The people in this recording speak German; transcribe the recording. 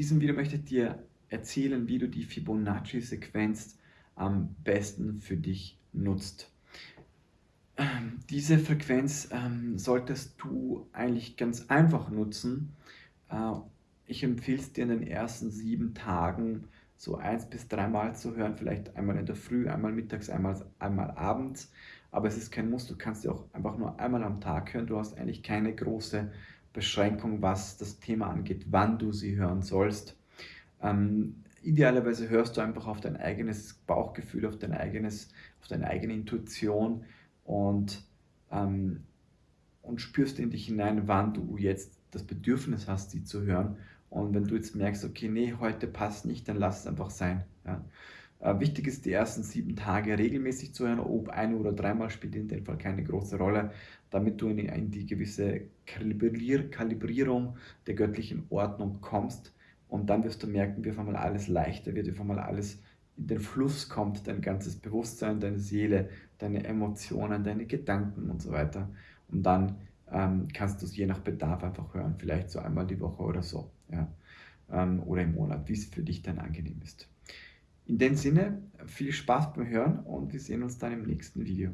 diesem Video möchte ich dir erzählen, wie du die Fibonacci-Sequenz am besten für dich nutzt. Ähm, diese Frequenz ähm, solltest du eigentlich ganz einfach nutzen. Äh, ich empfehle es dir in den ersten sieben Tagen so eins bis dreimal zu hören, vielleicht einmal in der Früh, einmal mittags, einmal, einmal abends. Aber es ist kein Muss, du kannst sie auch einfach nur einmal am Tag hören. Du hast eigentlich keine große Beschränkung, was das Thema angeht, wann du sie hören sollst. Ähm, idealerweise hörst du einfach auf dein eigenes Bauchgefühl, auf, dein eigenes, auf deine eigene Intuition und, ähm, und spürst in dich hinein, wann du jetzt das Bedürfnis hast, sie zu hören. Und wenn du jetzt merkst, okay, nee, heute passt nicht, dann lass es einfach sein. Ja. Äh, wichtig ist, die ersten sieben Tage regelmäßig zu hören, ob ein oder dreimal spielt in dem Fall keine große Rolle, damit du in, die gewisse Kalibrier Kalibrierung der göttlichen Ordnung kommst. Und dann wirst du merken, wie auf einmal alles leichter wird, wie auf einmal alles in den Fluss kommt, dein ganzes Bewusstsein, deine Seele, deine Emotionen, deine Gedanken und so weiter. Und dann ähm, kannst du es je nach Bedarf einfach hören, vielleicht so einmal die Woche oder so, ja, ähm, oder im Monat, wie es für dich dann angenehm ist. In dem Sinne, viel Spaß beim Hören und wir sehen uns dann im nächsten Video.